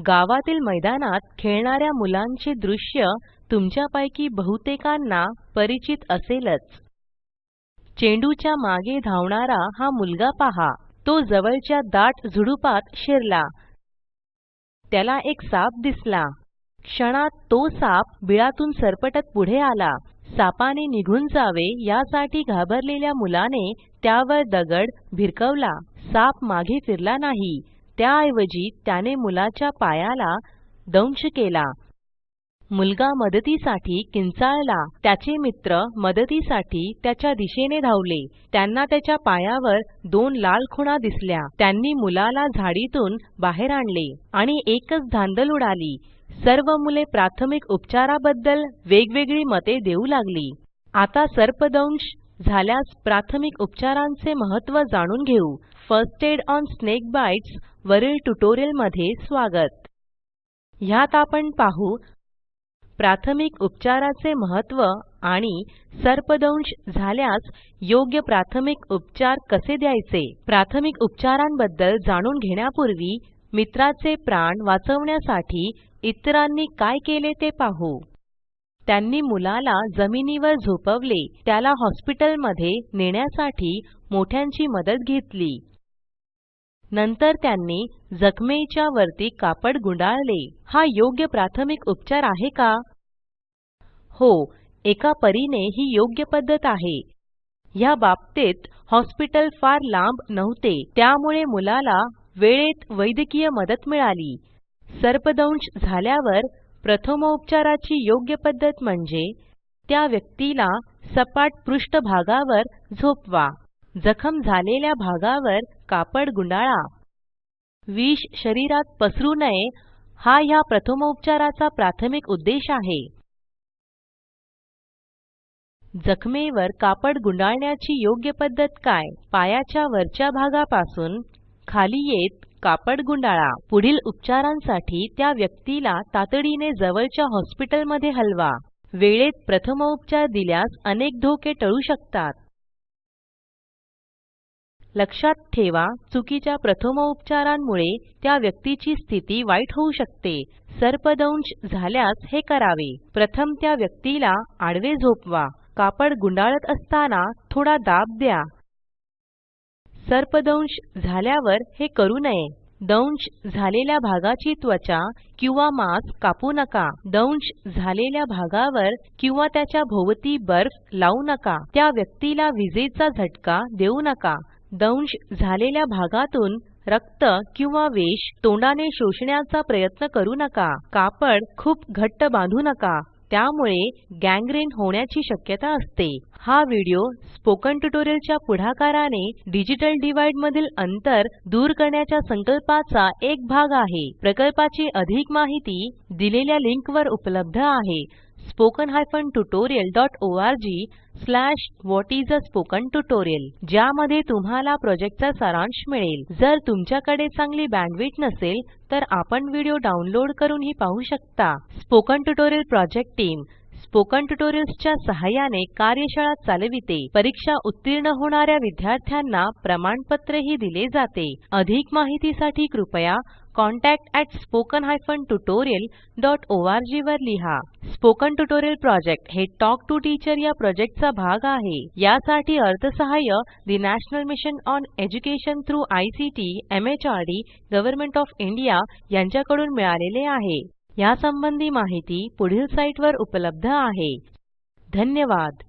गावातील मैदानात खेळणाऱ्या मुलांचे दृश्य तुमच्यापैकी बहुतेकांना परिचित असेलच. चेंडूच्या मागे धावणारा हा मुलगा पहा. तो जवळच्या दाट झुडुपात शिरला. त्याला एक साप दिसला. क्षणात तो साप बिळातून सरपटत पुढे आला. सापाने निघून जावे यासाठी घाबरलेल्या मुलाने त्यावर दगड भिरकवला. साप मागे फिरला नाही. त्याऐवजी त्याने मुलाच्या पायाला दंश केला. मुलगा मदतीसाठी किंचाळला. त्याचे मित्र मदतीसाठी त्याच्या दिशेने धावले. त्यांना त्याच्या पायावर दोन लाल खुणा दिसल्या. त्यांनी मुलाला झाडीतून बाहेर आणले आणि एकच धांदल उडाली. सर्व मुले प्राथमिक उपचाराबद्दल वेगवेगळी मते देऊ लागली. आता सर्पदंश झाल्यास प्राथमिक उपचारांचे महत्त्व जाणून घेऊ. First aid on snake bites वरील ट्युटोरियलमध्ये स्वागत. ह्यात आपण पाहू प्राथमिक उपचाराचे महत्त्व आणि सर्पदंश झाल्यास योग्य प्राथमिक उपचार कसे द्यायचे? प्राथमिक उपचारांबद्दल जाणून घेण्यापूर्वी मित्राचे प्राण वाचवण्यासाठी इतरांनी काय केले ते पाहू. त्यांनी मुलाला जमिनीवर झोपवले त्याला हॉस्पिटलमध्ये नेण्यासाठी मोठ्यांची मदत घेतली. नंतर त्यांनी जखमेच्या वरती कापड गुंडाळले. हा योग्य प्राथमिक उपचार आहे का? हो एका परीने ही योग्य पद्धत आहे. ह्या बाबतीत हॉस्पिटल फार लांब नव्हते त्यामुळे मुलाला वेळेत वैद्यकीय मदत मिळाली. सर्पदंश झाल्यावर प्रथमोपचाराची योग्य पद्धत म्हणजे त्या व्यक्तीला सपाट पृष्ठभागावर झोपवा. जखम झालेल्या भागावर कापड गुंडाळा. विष शरीरात पसरू नये हा ह्या प्रथमोपचाराचा प्राथमिक उद्देश आहे. जखमेवर कापड गुंडाळण्याची योग्य पद्धत काय? पायाच्या वरच्या भागापासून खाली येत कापड गुंडाळा. पुढील उपचारांसाठी त्या व्यक्तीला तातडीने जवळच्या हॉस्पिटलमध्ये हलवा. वेळेत प्रथमोपचार दिल्यास अनेक धोके टळू शकतात. लक्षात ठेवा चुकीच्या प्रथमोपचारांमुळे त्या व्यक्तीची स्थिती वाईट होऊ शकते. सर्पदंश झाल्यास हे करावे. प्रथम त्या व्यक्तीला आडवे झोपवा. कापड गुंडाळत असताना थोडा दाब द्या. सर्पदंश झाल्यावर हे करू नये. दंश झालेल्या भागाची त्वचा किंवा मांस कापू नका. दंश झालेल्या भागावर किंवा त्याच्या भोवती बर्फ लावू नका. त्या व्यक्तीला विजेचा झटका देऊ नका. दंश झालेल्या भागातून रक्त किंवा विष तोंडाने शोषण्याचा प्रयत्न करू नका. कापड खूप घट्ट बांधू नका. त्यामुळे गँग्रीन होण्याची शक्यता असते. हा व्हिडिओ स्पोकन ट्युटोरियलच्या पुढाकाराने डिजिटल डिव्हाइड मधील अंतर दूर करण्याच्या संकल्पाचा एक भाग आहे. प्रकल्पाची अधिक माहिती दिलेल्या लिंकवर उपलब्ध आहे. Spoken hyphen tutorial dot ORG slash what is a spoken tutorial ज्यामध्ये तुम्हाला प्रॉजेक्टचा सारांश मिळेल. जर तुमच्याकडे चांगली बँडविड्थ नसेल तर आपण व्हिडिओ डाउनलोड करूनही पाहू शकता. Spoken tutorial project team spoken tutorials च्या सहाय्याने कार्यशाळा चालविते. परीक्षा उत्तीर्ण होणाऱ्या विद्यार्थ्यांना प्रमाणपत्रही दिले जाते. अधिक माहितीसाठी कृपया contactspoken tutorialorg वर लिहा. स्पोकन ट्युटोरियल प्रोजेक्ट हे टॉक टू टीचर या प्रोजेक्टचा भाग आहे. यासाठी अर्थसहाय्य the national mission on education through ICT MHRD government of India यांच्याकडून मिळालेले आहे. यासंबंधी माहिती पुढील साईटवर उपलब्ध आहे. धन्यवाद.